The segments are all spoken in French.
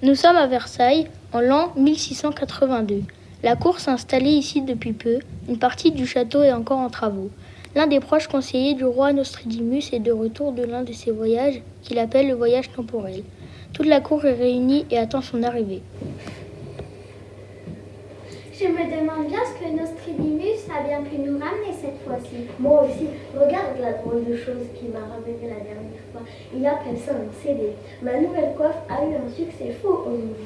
Nous sommes à Versailles en l'an 1682. La cour s'est installée ici depuis peu. Une partie du château est encore en travaux. L'un des proches conseillers du roi Nostradamus est de retour de l'un de ses voyages qu'il appelle le voyage temporel. Toute la cour est réunie et attend son arrivée. Je me demande bien a bien pu nous ramener cette fois-ci. Moi aussi, regarde la drôle de chose qu'il m'a ramené la dernière fois. Il appelle ça un CD. Ma nouvelle coiffe a eu un succès fou au Louvre.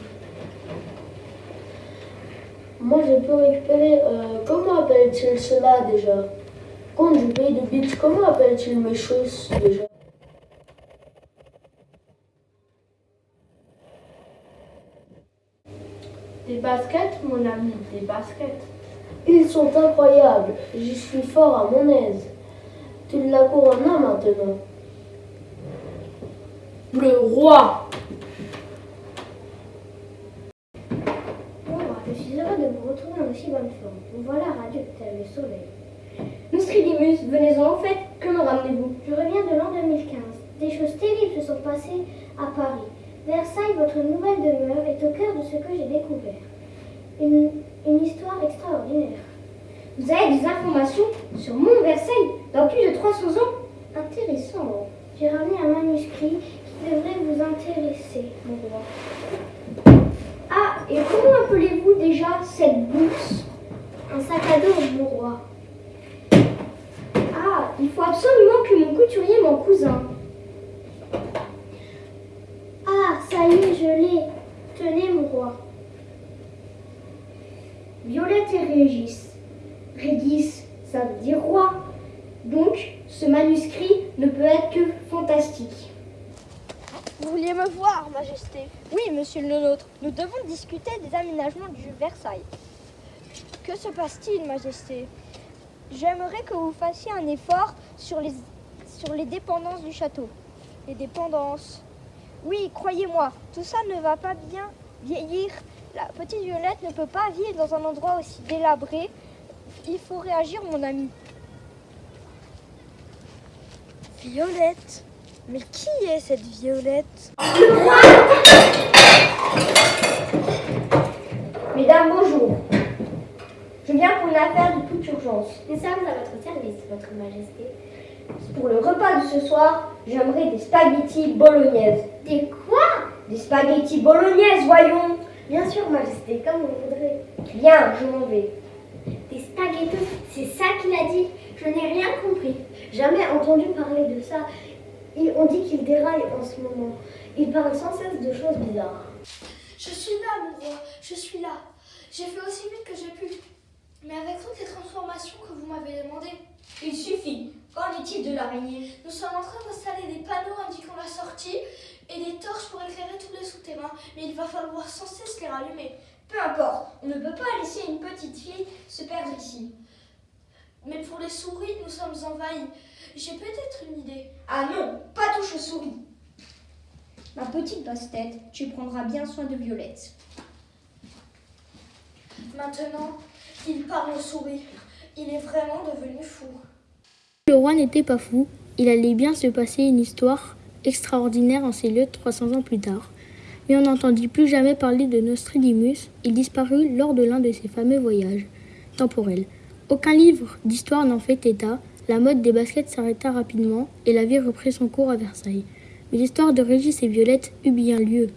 Moi, je peux récupérer. Euh, comment appelle-t-il cela déjà? Compte du pays de Beach, comment appelle-t-il mes choses déjà? Des baskets, mon ami, des baskets. Ils sont incroyables. J'y suis fort à mon aise. Tu la cour en as maintenant. Le roi je suis heureux de vous retrouver en aussi bonne forme. Vous voilà radieux tel le soleil. Nostradamus, venez-en au fait, que me ramenez-vous? Je reviens de l'an 2015. Des choses terribles se sont passées à Paris. Versailles, votre nouvelle demeure, est au cœur de ce que j'ai découvert. Une, une histoire extraordinaire. Vous avez des informations sur mon Versailles dans plus de 300 ans Intéressant. J'ai ramené un manuscrit qui devrait vous intéresser, mon roi. Ah, et comment appelez-vous déjà cette bourse? Un sac à dos, mon roi. Ah, il faut absolument que mon couturier, mon cousin. Ah, ça y est, je l'ai. Tenez, mon roi. Violette et Régis. Régis, ça veut dire roi. Donc, ce manuscrit ne peut être que fantastique. Vous vouliez me voir, Majesté Oui, monsieur le nôtre. Nous devons discuter des aménagements du Versailles. Que se passe-t-il, Majesté? J'aimerais que vous fassiez un effort sur les, sur les dépendances du château. Les dépendances Oui, croyez-moi, tout ça ne va pas bien vieillir. La petite Violette ne peut pas vivre dans un endroit aussi délabré. Il faut réagir, mon ami. Violette Mais qui est cette Violette? Mesdames, bonjour. Je viens pour une affaire de toute urgence. Nous sommes à votre service, votre majesté. Pour le repas de ce soir, j'aimerais des spaghettis bolognaises. Des quoi? Des spaghettis bolognaises, voyons. Bien sûr, majesté, comme vous voudrez. Bien, je m'en vais. Des spaghettos, c'est ça qu'il a dit Je n'ai rien compris. Jamais entendu parler de ça. On dit qu'il déraille en ce moment. Il parle sans cesse de choses bizarres. Je suis là, mon roi, je suis là. J'ai fait aussi vite que j'ai pu. Mais avec toutes les transformations que vous m'avez demandées. Il suffit. Qu'en est-il de l'araignée? Nous sommes en train d'installer des panneaux indiquant la sortie et des torches pour éclairer tous les souterrains. Mais il va falloir sans cesse les rallumer. Peu importe, on ne peut pas laisser une petite fille se perdre ici. Mais pour les souris, nous sommes envahis. J'ai peut-être une idée. Ah non, pas touche aux souris. Ma petite basse-tête, tu prendras bien soin de Violette. Maintenant, il parle aux souris. Il est vraiment devenu fou. Le roi n'était pas fou, il allait bien se passer une histoire extraordinaire en ces lieux 300 ans plus tard. Mais on n'entendit plus jamais parler de Nostradamus, il disparut lors de l'un de ses fameux voyages temporels. Aucun livre d'histoire n'en fait état, la mode des baskets s'arrêta rapidement et la vie reprit son cours à Versailles. Mais l'histoire de Régis et Violette eut bien lieu.